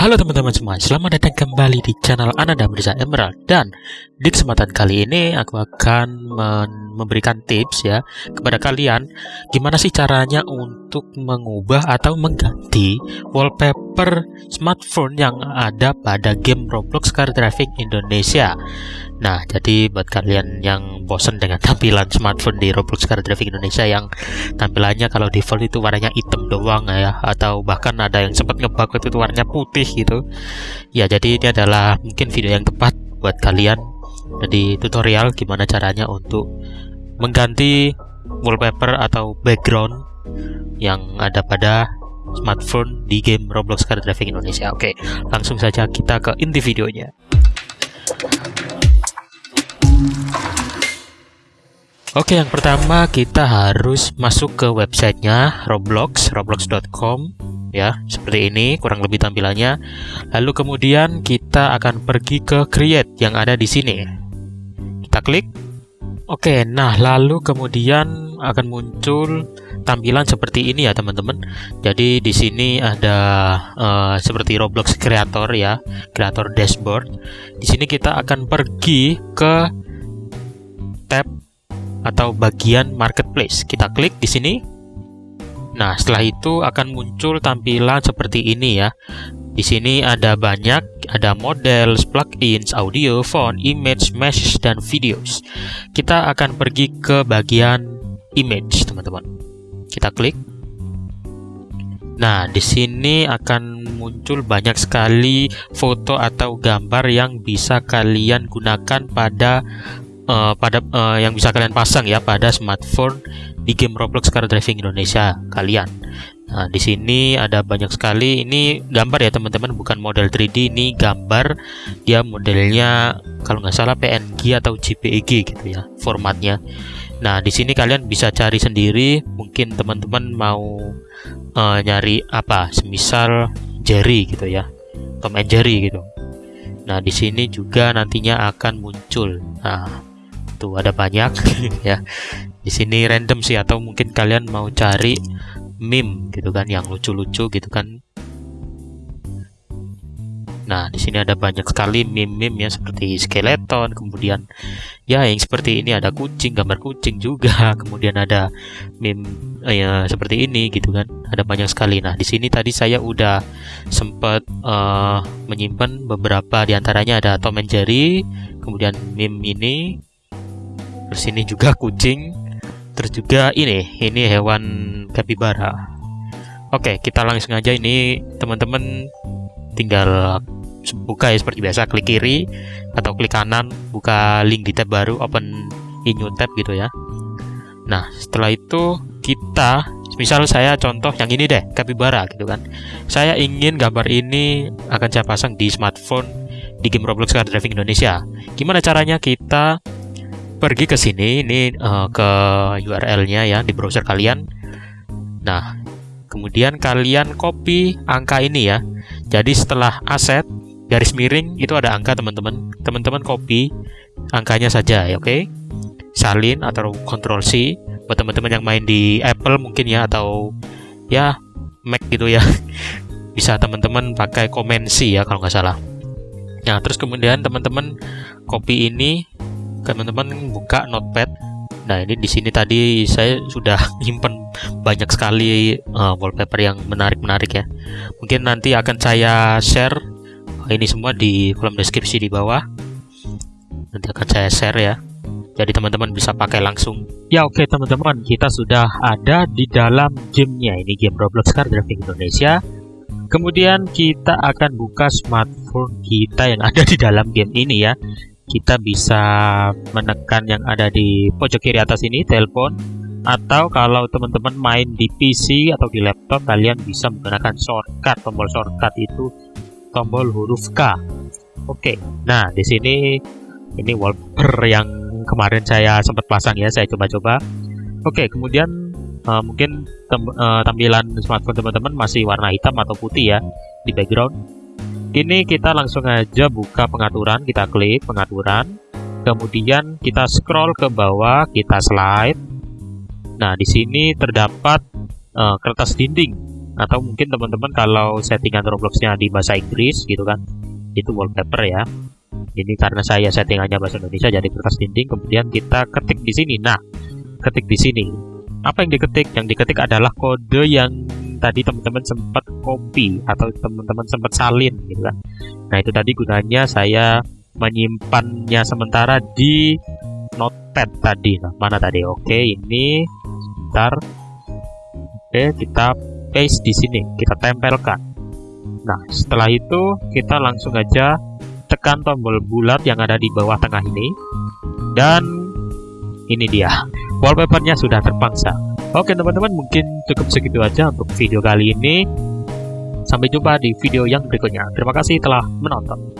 Halo teman-teman semua, selamat datang kembali di channel Ananda Mirza Emerald. Dan di kesempatan kali ini aku akan memberikan tips ya kepada kalian Gimana sih caranya untuk mengubah atau mengganti wallpaper smartphone yang ada pada game Roblox Car Driving Indonesia. Nah, jadi buat kalian yang bosan dengan tampilan smartphone di Roblox Car Driving Indonesia yang tampilannya kalau default itu warnanya hitam doang ya atau bahkan ada yang sempat ngebug itu warnanya putih gitu. Ya, jadi ini adalah mungkin video yang tepat buat kalian. Jadi tutorial gimana caranya untuk mengganti wallpaper atau background yang ada pada smartphone di game Roblox Car Driving Indonesia. Oke, langsung saja kita ke inti videonya. Oke, yang pertama kita harus masuk ke websitenya Roblox, roblox.com ya, seperti ini kurang lebih tampilannya. Lalu kemudian kita akan pergi ke create yang ada di sini. Kita klik. Oke, nah lalu kemudian akan muncul tampilan seperti ini ya teman-teman. Jadi di sini ada uh, seperti Roblox Creator ya, Creator Dashboard. Di sini kita akan pergi ke tab atau bagian marketplace. Kita klik di sini. Nah, setelah itu akan muncul tampilan seperti ini ya. Di sini ada banyak, ada model, plugins, audio, font, image, mesh, dan videos. Kita akan pergi ke bagian image, teman-teman. Kita klik. Nah, di sini akan muncul banyak sekali foto atau gambar yang bisa kalian gunakan pada uh, pada uh, yang bisa kalian pasang ya pada smartphone di game Roblox Car Driving Indonesia kalian. Nah, di sini ada banyak sekali ini gambar ya teman-teman, bukan model 3D ini gambar. Dia modelnya kalau nggak salah PNG atau JPEG gitu ya formatnya. Nah, di sini kalian bisa cari sendiri. Mungkin teman-teman mau uh, nyari apa, semisal Jerry gitu ya, Tom and Jerry gitu. Nah, di sini juga nantinya akan muncul. Nah, tuh ada banyak ya di sini random sih atau mungkin kalian mau cari meme gitu kan yang lucu-lucu gitu kan Nah, di sini ada banyak sekali meme-meme ya seperti skeleton, kemudian ya yang seperti ini ada kucing, gambar kucing juga, kemudian ada meme eh, ya seperti ini gitu kan. Ada banyak sekali. Nah, di sini tadi saya udah sempat uh, menyimpan beberapa di antaranya ada Tom and Jerry, kemudian meme ini, terus ini juga kucing. Terus juga ini ini hewan kapibara. Oke kita langsung aja. Ini teman-teman tinggal buka ya seperti biasa klik kiri atau klik kanan buka link di tab baru open in new tab gitu ya. Nah setelah itu kita misal saya contoh yang ini deh kapibara gitu kan. Saya ingin gambar ini akan saya pasang di smartphone di game Roblox Car Driving Indonesia. Gimana caranya kita pergi ke sini ini uh, ke URL-nya ya di browser kalian. Nah, kemudian kalian copy angka ini ya. Jadi setelah aset garis miring itu ada angka teman-teman. Teman-teman copy angkanya saja ya, oke? Okay? Salin atau Ctrl C buat teman-teman yang main di Apple mungkin ya atau ya Mac gitu ya. Bisa teman-teman pakai komensi ya kalau nggak salah. Nah, terus kemudian teman-teman copy ini teman-teman buka notepad. Nah ini di sini tadi saya sudah nyimpen banyak sekali uh, wallpaper yang menarik-menarik ya. Mungkin nanti akan saya share. Ini semua di kolom deskripsi di bawah. Nanti akan saya share ya. Jadi teman-teman bisa pakai langsung. Ya oke okay, teman-teman. Kita sudah ada di dalam gamenya. Ini game Roblox Car Driving Indonesia. Kemudian kita akan buka smartphone kita yang ada di dalam game ini ya kita bisa menekan yang ada di pojok kiri atas ini telepon. Atau kalau teman-teman main di PC atau di laptop kalian bisa menggunakan shortcut tombol shortcut itu tombol huruf K. Oke nah di sini ini wallpaper yang kemarin saya sempat pasang ya saya coba-coba. Oke kemudian uh, mungkin uh, tampilan smartphone teman-teman masih warna hitam atau putih ya di background ini kita langsung aja buka pengaturan, kita klik pengaturan. Kemudian kita scroll ke bawah, kita slide. Nah, di sini terdapat uh, kertas dinding. Atau mungkin teman-teman kalau settingan Robloxnya di bahasa Inggris gitu kan itu wallpaper ya. Ini karena saya settingannya bahasa Indonesia jadi kertas dinding. Kemudian kita ketik di sini. Nah ketik di sini. Apa yang diketik? Yang diketik adalah kode yang tadi teman-teman sempat copy atau teman-teman sempat salin gitu kan. Nah itu tadi gunanya saya menyimpannya sementara di notepad tadi. Nah mana tadi? Oke ini sebentar. Oke kita paste di sini kita tempelkan. Nah setelah itu kita langsung aja tekan tombol bulat yang ada di bawah tengah ini. Dan ini dia wallpapernya sudah terpangsa oke teman-teman mungkin cukup segitu aja untuk video kali ini. Sampai jumpa di video yang berikutnya. Terima kasih telah menonton